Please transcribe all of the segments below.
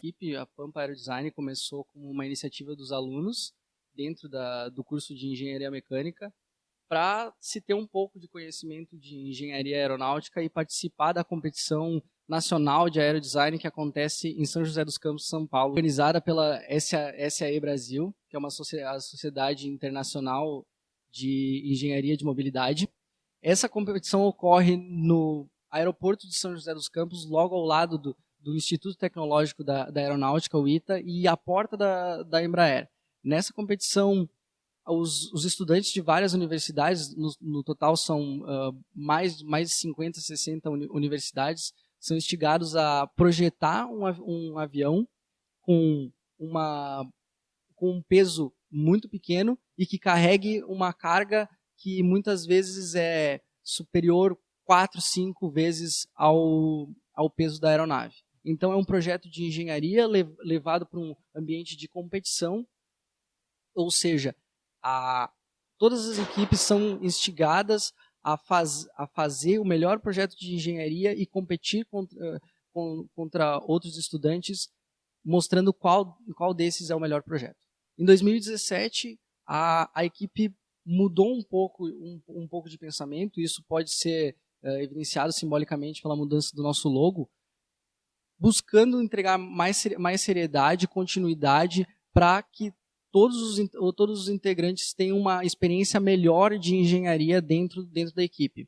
equipe, a Pampa Aerodesign, começou como uma iniciativa dos alunos dentro da, do curso de Engenharia Mecânica para se ter um pouco de conhecimento de engenharia aeronáutica e participar da competição nacional de aerodesign que acontece em São José dos Campos, São Paulo, organizada pela SAE Brasil, que é uma sociedade internacional de engenharia de mobilidade. Essa competição ocorre no aeroporto de São José dos Campos, logo ao lado do, do Instituto Tecnológico da, da, Aeronáutica, o ITA, e a porta da, da Embraer. Nessa competição, os, os, estudantes de várias universidades, no, no total são uh, mais, mais de 50, 60 uni universidades, são instigados a projetar um, um avião com, uma, com um peso muito pequeno e que carregue uma carga que muitas vezes é superior quatro, cinco vezes ao, ao peso da aeronave. Então é um projeto de engenharia levado para um ambiente de competição, ou seja, a, todas as equipes são instigadas a, faz, a fazer o melhor projeto de engenharia e competir contra, contra outros estudantes, mostrando qual, qual desses é o melhor projeto. Em 2017, a, a equipe mudou um pouco, um, um pouco de pensamento, isso pode ser uh, evidenciado simbolicamente pela mudança do nosso logo, buscando entregar mais, mais seriedade, continuidade, para que todos os, todos os integrantes tenham uma experiência melhor de engenharia dentro, dentro da equipe.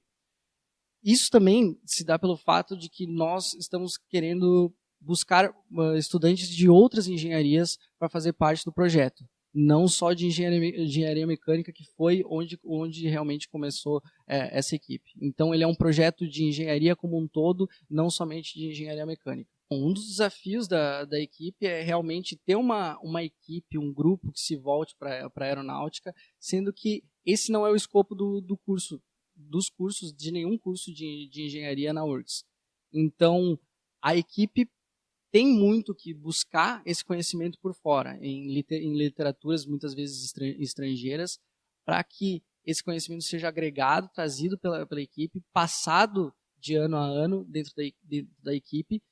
Isso também se dá pelo fato de que nós estamos querendo buscar uh, estudantes de outras engenharias para fazer parte do projeto não só de engenharia, engenharia mecânica, que foi onde, onde realmente começou é, essa equipe. Então, ele é um projeto de engenharia como um todo, não somente de engenharia mecânica. Um dos desafios da, da equipe é realmente ter uma, uma equipe, um grupo que se volte para a aeronáutica, sendo que esse não é o escopo do, do curso, dos cursos, de nenhum curso de, de engenharia na URGS. Então, a equipe tem muito que buscar esse conhecimento por fora, em, em literaturas muitas vezes estrangeiras, para que esse conhecimento seja agregado, trazido pela, pela equipe, passado de ano a ano dentro da, de, da equipe,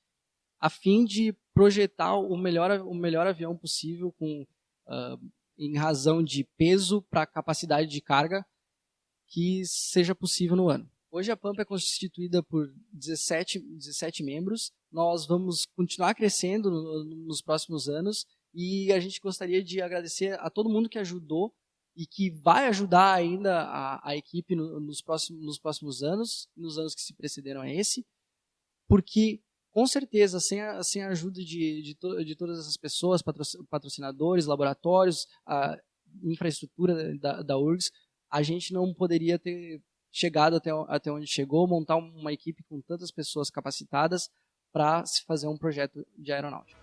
a fim de projetar o melhor, o melhor avião possível com, uh, em razão de peso para capacidade de carga que seja possível no ano. Hoje a Pampa é constituída por 17, 17 membros. Nós vamos continuar crescendo no, nos próximos anos e a gente gostaria de agradecer a todo mundo que ajudou e que vai ajudar ainda a, a equipe no, nos, próximos, nos próximos anos, nos anos que se precederam a esse, porque com certeza, sem a, sem a ajuda de, de, to, de todas essas pessoas, patrocinadores, laboratórios, a infraestrutura da, da URGS, a gente não poderia ter chegado até, até onde chegou, montar uma equipe com tantas pessoas capacitadas para se fazer um projeto de aeronáutica.